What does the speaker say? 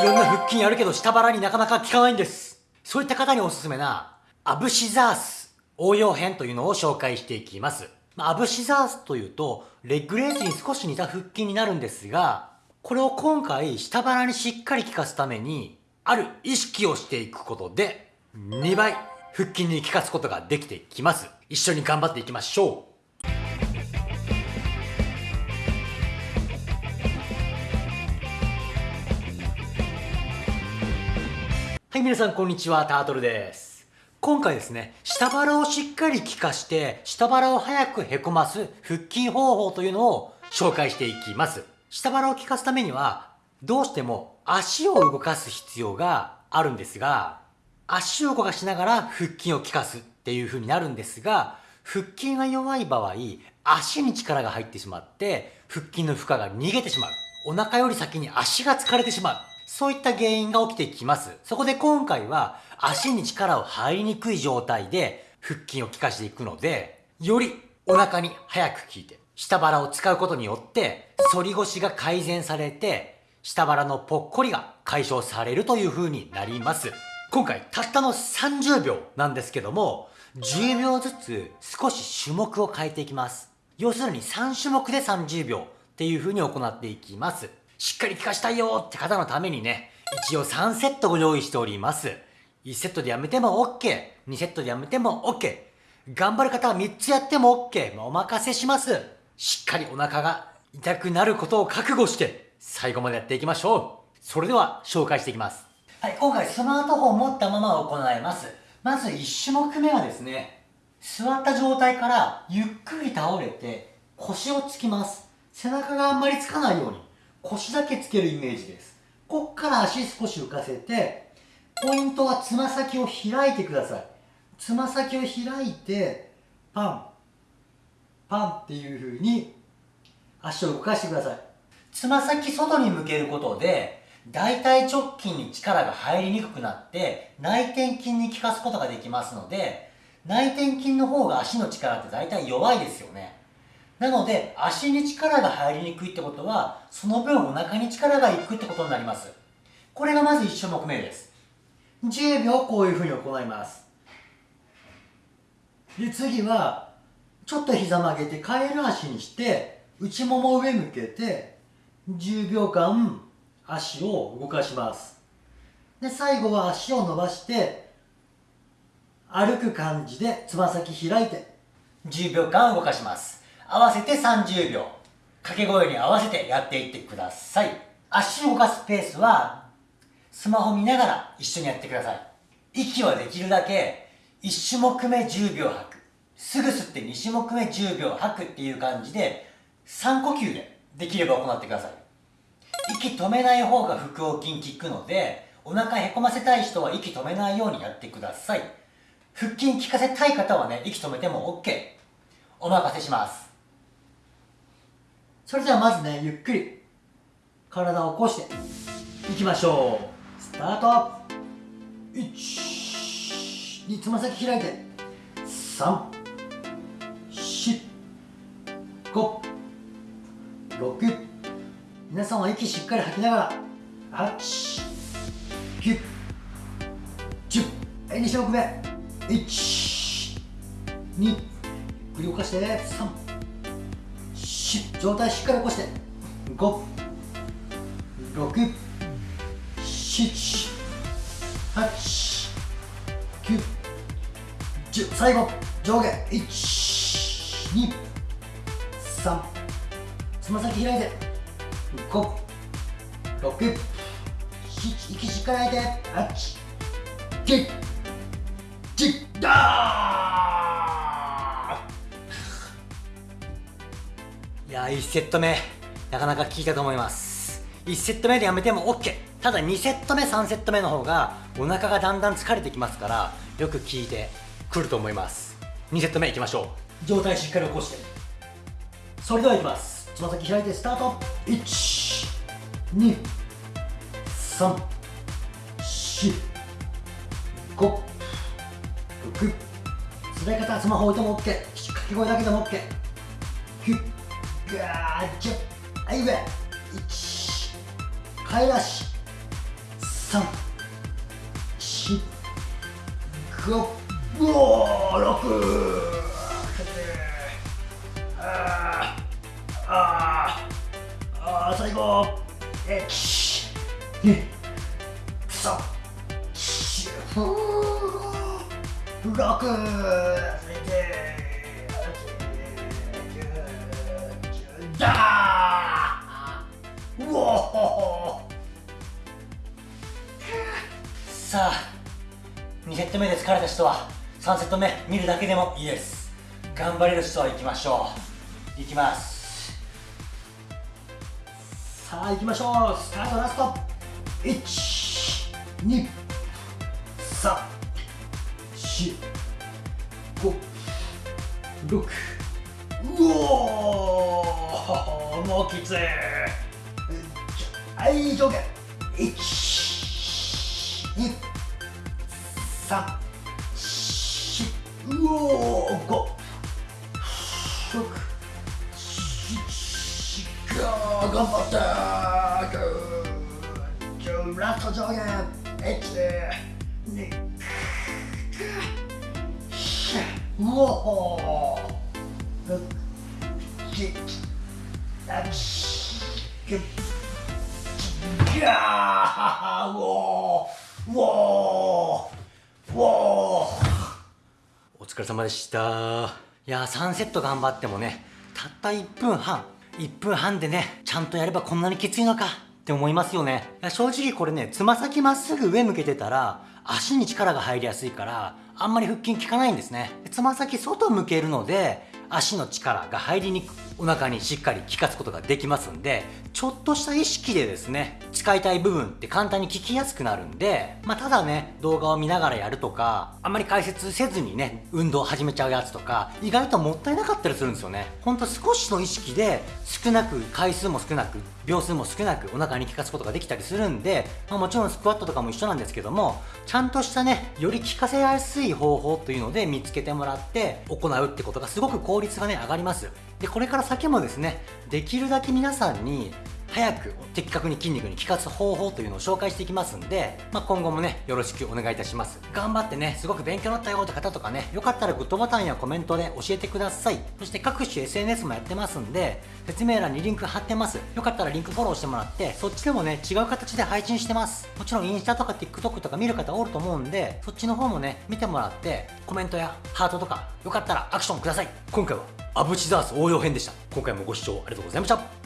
いろんな腹筋やるけど下腹になかなか効かないんです。そういった方におすすめな、アブシザース応用編というのを紹介していきます。まあ、アブシザースというと、レッグレースに少し似た腹筋になるんですが、これを今回下腹にしっかり効かすために、ある意識をしていくことで、2倍腹筋に効かすことができてきます。一緒に頑張っていきましょう。はい、皆さんこんにちは、タートルです。今回ですね、下腹をしっかり効かして、下腹を早くへこます腹筋方法というのを紹介していきます。下腹を効かすためには、どうしても足を動かす必要があるんですが、足を動かしながら腹筋を効かすっていう風になるんですが、腹筋が弱い場合、足に力が入ってしまって、腹筋の負荷が逃げてしまう。お腹より先に足が疲れてしまう。そういった原因が起きてきます。そこで今回は足に力を入りにくい状態で腹筋を効かしていくので、よりお腹に早く効いて、下腹を使うことによって、反り腰が改善されて、下腹のぽっこりが解消されるという風になります。今回たったの30秒なんですけども、10秒ずつ少し種目を変えていきます。要するに3種目で30秒っていう風に行っていきます。しっかり効かしたいよって方のためにね、一応3セットご用意しております。1セットでやめても OK、2セットでやめても OK、頑張る方は3つやっても OK、お任せします。しっかりお腹が痛くなることを覚悟して、最後までやっていきましょう。それでは紹介していきます。はい、今回スマートフォンを持ったまま行います。まず1種目目はですね、座った状態からゆっくり倒れて腰をつきます。背中があんまりつかないように腰だけつけるイメージです。こっから足少し浮かせて、ポイントはつま先を開いてください。つま先を開いて、パン、パンっていう風に足を動かしてください。つま先外に向けることで、大腿直筋に力が入りにくくなって、内転筋に効かすことができますので、内転筋の方が足の力って大体弱いですよね。なので、足に力が入りにくいってことは、その分お腹に力がいくってことになります。これがまず1種目目です。10秒こういうふうに行います。で、次は、ちょっと膝曲げてカエル足にして、内もも上向けて、10秒間足を動かします。で、最後は足を伸ばして、歩く感じでつま先開いて、10秒間動かします。合わせて30秒。掛け声に合わせてやっていってください。足を動かすペースは、スマホ見ながら一緒にやってください。息はできるだけ、1種目目10秒吐く。すぐ吸って2種目目10秒吐くっていう感じで、3呼吸でできれば行ってください。息止めない方が腹横筋効くので、お腹へこませたい人は息止めないようにやってください。腹筋効かせたい方はね、息止めても OK。お任せします。それではまずね、ゆっくり体を起こしていきましょう。スタート !1、2、つま先開いて、3、4、5、6、皆さんは息しっかり吐きながら、8、9、10、はい、2種目目、1、2、ゆっくり動かして、3、上体しっかり起こして。5 6 7 8 9 10最後上下。1 2 3つま先開いて。5 6 7息しっかり吐いて8 9 10ダーや1セット目なかなか効いたと思います。1セット目でやめても OK ただ2セット目3セット目の方がお腹がだんだん疲れてきますからよく効いてくると思います。2セット目いきましょう。上体しっかり起こして。それではいきます。つま先開いてスタート。1 2 3 4 5 6使い方はスマホ置いても OK 掛け声だけでも OK ガージュはい上1帰らし3 4 5うおー6あーあーあー最後1 2 3 4 6だー。うおさあ2セット目で疲れた人は3セット目見るだけでもいいです頑張れる人は行きましょう。行きます。さあ行きましょう。スタートラスト。1 2 3 4 5 6もうきつい。はい上下1 2 3うおー5 6 7頑張ったー。ラスト上下1 2うおー。6 7 8 9ガーうおーうおーうおーお疲れ様でした。いやー3セット頑張ってもねたった1分半。1分半でねちゃんとやればこんなにきついのか。って思いますよね。正直これねつま先まっすぐ上向けてたら足に力が入りやすいからあんまり腹筋効かないんですね。つま先外向けるので足の力が入りにくくお腹にしっかり効かすことができますんでちょっとした意識でですね使いたい部分って簡単に効きやすくなるんでまあただね動画を見ながらやるとかあんまり解説せずにね運動を始めちゃうやつとか意外ともったいなかったりするんですよね。ほんと少しの意識で少なく回数も少なく秒数も少なくお腹に効かすことができたりするんで、まあ、もちろんスクワットとかも一緒なんですけどもちゃんとしたねより効かせやすい方法というので見つけてもらって行うってことがすごく効効率がね上がります。でこれから先もですねできるだけ皆さんに早く的確に筋肉に効かす方法というのを紹介していきますんで、まあ、今後もねよろしくお願いいたします。頑張ってねすごく勉強になったよって方とかねよかったらグッドボタンやコメントで教えてください。そして各種 SNS もやってますんで説明欄にリンク貼ってます。よかったらリンクフォローしてもらってそっちでもね違う形で配信してます。もちろんインスタとか TikTok とか見る方おると思うんでそっちの方もね見てもらってコメントやハートとかよかったらアクションください。今回はアブチザース応用編でした。今回もご視聴ありがとうございました。